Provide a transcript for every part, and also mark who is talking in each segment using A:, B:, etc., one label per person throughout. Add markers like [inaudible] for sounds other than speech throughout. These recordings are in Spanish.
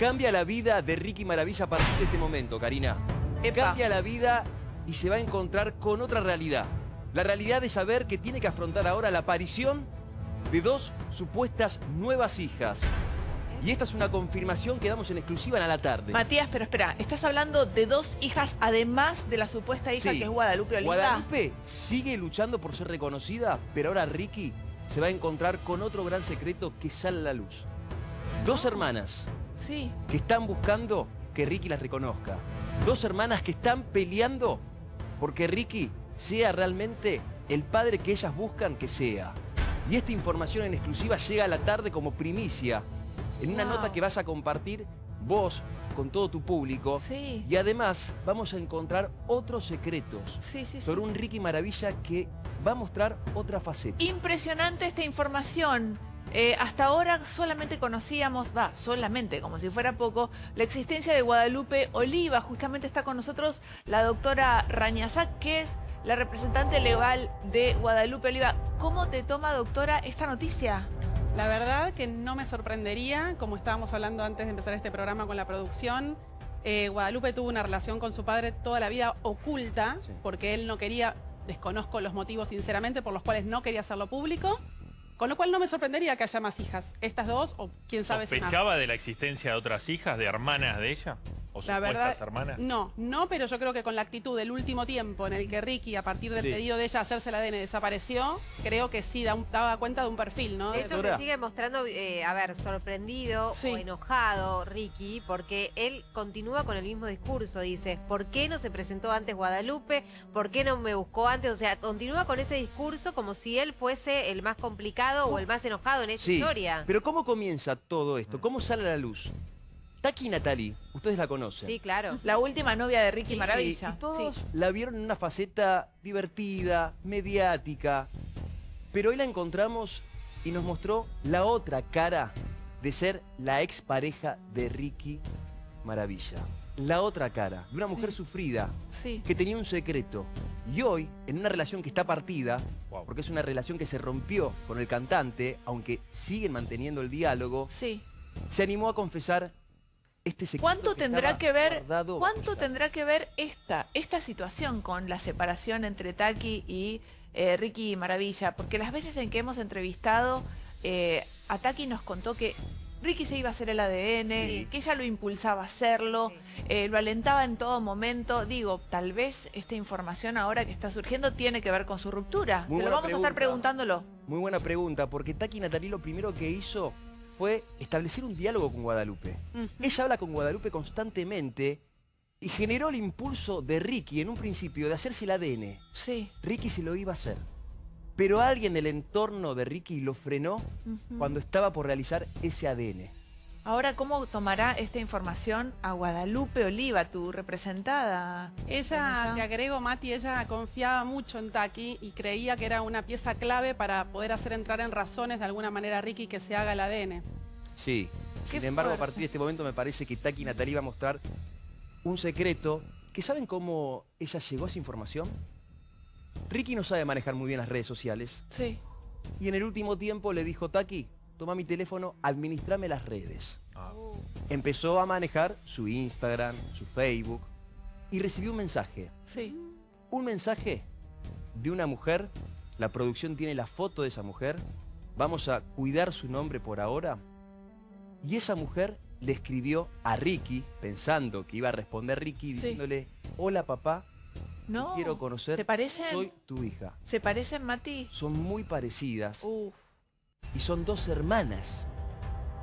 A: Cambia la vida de Ricky Maravilla a partir de este momento, Karina.
B: Epa.
A: Cambia la vida y se va a encontrar con otra realidad. La realidad de saber que tiene que afrontar ahora la aparición de dos supuestas nuevas hijas. Y esta es una confirmación que damos en exclusiva en a la tarde.
B: Matías, pero espera, estás hablando de dos hijas además de la supuesta hija
A: Sí.
B: que es Guadalupe Oliva.
A: Guadalupe sigue luchando por ser reconocida, pero ahora Ricky se va a encontrar con otro gran secreto que sale a la luz. Dos hermanas
B: Sí.
A: que están buscando que Ricky las reconozca. Dos hermanas que están peleando porque Ricky sea realmente el padre que ellas buscan que sea. Y esta información en exclusiva llega a la tarde como primicia, en una
B: Wow.
A: nota que vas a compartir vos con todo tu público.
B: Sí.
A: Y además vamos a encontrar otros secretos
B: Sí, sí, sí.
A: sobre un Ricky Maravilla que va a mostrar otra faceta.
B: Impresionante esta información. Eh, hasta ahora solamente conocíamos, va, solamente, como si fuera poco, la existencia de Guadalupe Oliva. Justamente está con nosotros la doctora Rañazac, que es la representante legal de Guadalupe Oliva. ¿Cómo te toma, doctora, esta noticia?
C: La verdad que no me sorprendería, como estábamos hablando antes de empezar este programa con la producción, eh, Guadalupe tuvo una relación con su padre toda la vida oculta,
A: Sí.
C: porque él no quería, desconozco los motivos sinceramente, por los cuales no quería hacerlo público, con lo cual no me sorprendería que haya más hijas, estas dos o quién sabe si más.
D: ¿Sospechaba de la existencia de otras hijas, de hermanas de ella? ¿O
C: La verdad,
D: hermanas?
C: no, no, pero yo creo que con la actitud del último tiempo en el que Ricky, a partir del
A: Sí.
C: pedido de ella hacerse el ADN, desapareció, creo que sí da un- daba cuenta de un perfil, ¿no?
E: Esto se sigue mostrando, eh, a ver, sorprendido
B: Sí.
E: o enojado Ricky, porque él continúa con el mismo discurso. Dice, ¿por qué no se presentó antes Guadalupe? ¿Por qué no me buscó antes? O sea, continúa con ese discurso como si él fuese el más complicado o el más enojado en esta
A: Sí,
E: historia.
A: pero ¿cómo comienza todo esto? ¿Cómo sale a la luz? Taki y Natalie, ustedes la conocen.
E: Sí, claro.
B: La última novia de Ricky
A: Sí,
B: Maravilla.
A: y todos
B: Sí.
A: la vieron en una faceta divertida, mediática. Pero hoy la encontramos y nos mostró la otra cara de ser la expareja de Ricky Maravilla. La otra cara de una mujer
B: Sí.
A: sufrida
B: Sí.
A: que tenía un secreto. Y hoy, en una relación que está partida,
D: Wow.
A: porque es una relación que se rompió con el cantante, aunque siguen manteniendo el diálogo,
B: Sí.
A: se animó a confesar este secreto.
B: ¿Cuánto
A: que
B: tendrá que ver, cuánto tendrá que ver esta, esta situación con la separación entre Taki y eh, Ricky Maravilla? Porque las veces en que hemos entrevistado, eh, a Taki nos contó que Ricky se iba a hacer el ADN,
E: Sí.
B: que ella lo impulsaba a hacerlo,
E: Sí.
B: eh, lo alentaba en todo momento. Digo, tal vez esta información ahora que está surgiendo tiene que ver con su ruptura.
A: Muy
B: Se lo
A: buena
B: vamos a estar preguntándolo.
A: Muy buena pregunta, porque Taki Natalí lo primero que hizo fue establecer un diálogo con Guadalupe. Ella habla con Guadalupe constantemente y generó el impulso de Ricky en un principio de hacerse el ADN.
B: Sí.
A: Ricky se lo iba a hacer. Pero alguien del entorno de Ricky lo frenó cuando estaba por realizar ese ADN.
B: Ahora, ¿cómo tomará esta información a Guadalupe Oliva, tu representada?
C: Ella, te agrego, Mati, ella confiaba mucho en Taki y creía que era una pieza clave para poder hacer entrar en razones de alguna manera a Ricky que se haga el ADN.
A: Sí. Sin
B: Qué
A: embargo, a partir de este momento me parece que Taki Natalí va a mostrar un secreto. ¿Que saben cómo ella llegó a esa información? Ricky no sabe manejar muy bien las redes sociales.
B: Sí.
A: Y en el último tiempo le dijo, Taki, toma mi teléfono, administrame las redes.
D: Ah.
A: Empezó a manejar su Instagram, su Facebook, y recibió un mensaje.
B: Sí.
A: Un mensaje de una mujer, la producción tiene la foto de esa mujer, vamos a cuidar su nombre por ahora, y esa mujer le escribió a Ricky, pensando que iba a responder Ricky, diciéndole, hola papá, te
B: No.
A: quiero conocer,
B: ¿Se parecen?
A: soy tu hija.
B: ¿Se parecen, Mati?
A: Son muy parecidas
B: Uf.
A: Y son dos hermanas.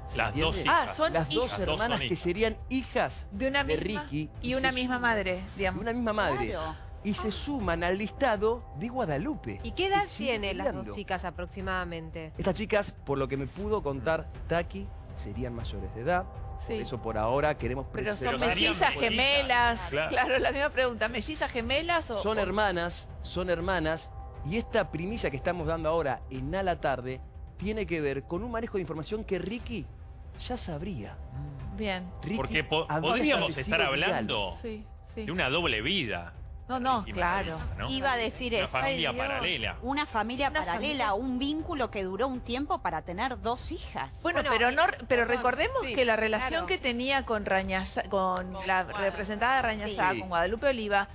A: ¿Se
D: Las dos hijas.
B: Ah, son
A: Las dos
B: hijas.
A: Hermanas que serían hijas
B: de una
A: de
B: misma
A: Ricky
B: y
A: y
B: una misma
A: suman.
B: madre,
A: de
B: digamos.
A: una misma madre.
F: Claro.
A: Y se suman al listado de Guadalupe.
E: ¿Y qué edad tienen las dos chicas aproximadamente?
A: Estas chicas, por lo que me pudo contar Taki, serían mayores de edad.
B: Sí.
A: Por eso por ahora queremos
B: Pero son mellizas,
D: mellizas.
B: gemelas.
D: Claro.
B: Claro, la misma pregunta. ¿Mellizas, gemelas o...?
A: Son
B: o-
A: hermanas, son hermanas. Y esta primicia que estamos dando ahora en A la Tarde tiene que ver con un manejo de información que Ricky ya sabría.
B: Bien.
A: Ricky
D: Porque po- podríamos estar hablando
B: Sí, sí.
D: de una doble vida.
B: No, no,
D: Ricky
B: claro.
F: Iba a decir
D: Una
F: eso.
D: familia
B: Ay,
D: paralela.
F: Una familia
B: Una
F: paralela,
B: familia.
F: un vínculo que duró un tiempo para tener dos hijas.
B: Bueno,
E: Bueno,
B: pero
E: eh,
B: no, pero
E: perdón,
B: recordemos
E: sí,
B: que la relación
E: claro.
B: que tenía con Rañaza, con,
E: Con
B: la representada de Rañazá,
A: Sí.
B: con Guadalupe Oliva,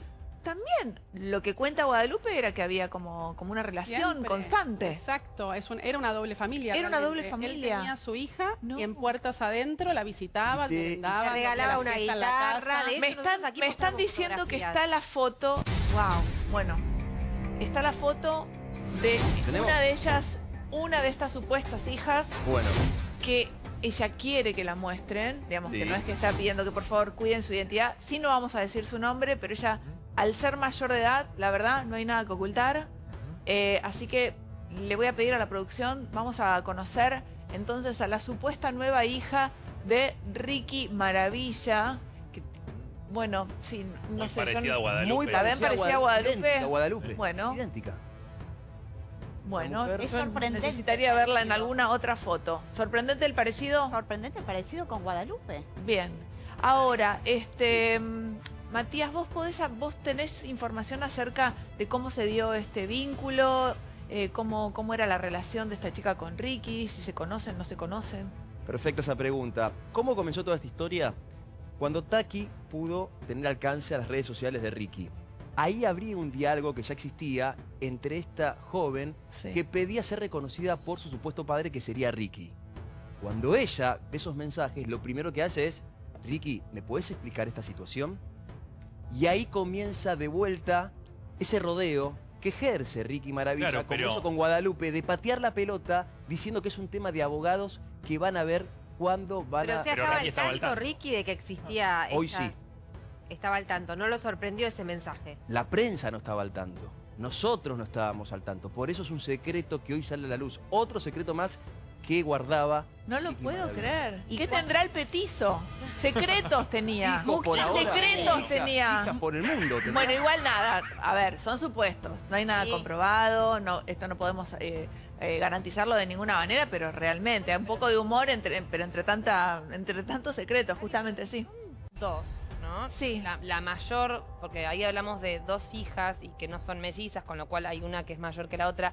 B: también lo que cuenta Guadalupe era que había como, como una relación
C: Siempre.
B: constante.
C: Exacto, es un- era una doble familia.
B: Era una doble familia.
C: Él tenía a su hija
B: No.
C: y en puertas adentro la visitaba, le brindaba,
E: Le regalaba
C: la
E: una guitarra,
C: casa.
E: de hecho,
B: Me están,
E: aquí
B: me están diciendo que está la foto. Wow. Bueno, está la foto de
A: ¿Tenemos?
B: una de ellas, una de estas supuestas hijas
A: Bueno,
B: que ella quiere que la muestren, digamos que no es que está pidiendo que por favor cuiden su identidad, sí no vamos a decir su nombre, pero ella al ser mayor de edad, la verdad, no hay nada que ocultar, Eh, así que le voy a pedir a la producción, vamos a conocer entonces a la supuesta nueva hija de Ricky Maravilla, que bueno, sí, no
D: Muy
B: sé, yo
D: parecida a Guadalupe.
A: muy
B: ¿La ven parecida a Guadalupe?
A: idéntica Guadalupe.
B: Bueno.
A: Idéntica.
B: bueno,
F: Es sorprendente
B: necesitaría
F: el
B: verla en alguna otra foto. ¿Sorprendente el parecido?
F: Sorprendente parecido con Guadalupe.
B: Bien. Ahora, este Matías, vos podés, vos tenés información acerca de cómo se dio este vínculo, eh, cómo, cómo era la relación de esta chica con Ricky, si se conocen, no se conocen.
A: Perfecta esa pregunta. ¿Cómo comenzó toda esta historia? Cuando Taki pudo tener alcance a las redes sociales de Ricky. Ahí habría un diálogo que ya existía entre esta joven
B: Sí.
A: que pedía ser reconocida por su supuesto padre que sería Ricky. Cuando ella ve esos mensajes, lo primero que hace es, Ricky, ¿me puedes explicar esta situación? Y ahí comienza de vuelta ese rodeo que ejerce Ricky Maravilla,
D: Claro,
A: como
D: pero-
A: con Guadalupe, de patear la pelota diciendo que es un tema de abogados que van a ver cuándo van
E: Pero
A: a...
E: o sea,
D: Pero
E: estaba
D: Ricky
E: al tanto,
D: tanto.
E: Ricky, de que existía
A: Hoy
E: esta-
A: sí.
E: Estaba al tanto, no lo sorprendió ese mensaje.
A: La prensa no estaba al tanto. Nosotros no estábamos al tanto. Por eso es un secreto que hoy sale a la luz. Otro secreto más que guardaba
B: No lo puedo creer.
F: ¿Y
B: ¿Qué tendrá el petizo? [laughs] Secretos tenía.
A: Por ahora.
B: secretos
A: Hijas,
B: tenía.
A: hijas por el mundo. tendrá.
B: Bueno, igual nada. A ver, son supuestos. No hay nada
E: Sí.
B: comprobado. No, esto no podemos eh, eh, garantizarlo de ninguna manera, pero realmente, un poco de humor, entre, pero entre tanta, entre tantos secretos, justamente sí.
G: dos, ¿no?
B: Sí.
G: La, la mayor, porque ahí hablamos de dos hijas y que no son mellizas, con lo cual hay una que es mayor que la otra.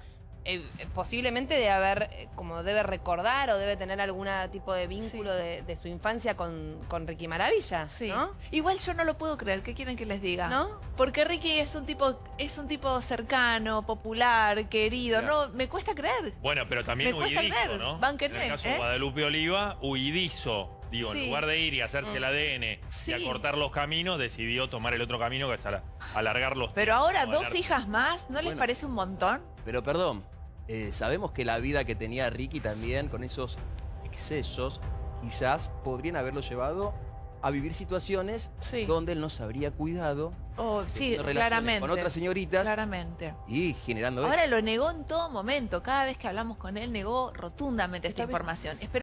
G: Eh, posiblemente debe haber, eh, como debe recordar o debe tener algún tipo de vínculo de, de su infancia con, con Ricky Maravilla,
B: Sí.
G: ¿no?
B: Igual yo no lo puedo creer. ¿Qué quieren que les diga?
G: ¿No?
B: Porque Ricky es un tipo, es un tipo cercano, popular, querido.
A: Claro.
B: No, me cuesta creer.
D: Bueno, pero también
B: Me cuesta
D: huidizo,
B: creer.
D: ¿no?
B: Bánquenme,
D: en el caso
B: ¿eh?
D: de Guadalupe Oliva, huidizo. Digo,
B: Sí.
D: en lugar de ir y hacerse el ADN
B: Sí.
D: y acortar los caminos, decidió tomar el otro camino que es ala- alargar los
B: Pero ahora dos hijas más, ¿no les parece un montón?
A: Pero perdón, eh, sabemos que la vida que tenía Ricky también con esos excesos quizás podrían haberlo llevado a vivir situaciones
B: Sí.
A: donde él no se habría cuidado
B: Oh, sí,
A: teniendo relaciones
B: claramente.
A: con otras señoritas
B: Claramente.
A: y generando
B: Ahora lo negó en todo momento. Cada vez que hablamos con él, negó rotundamente esta información. Espero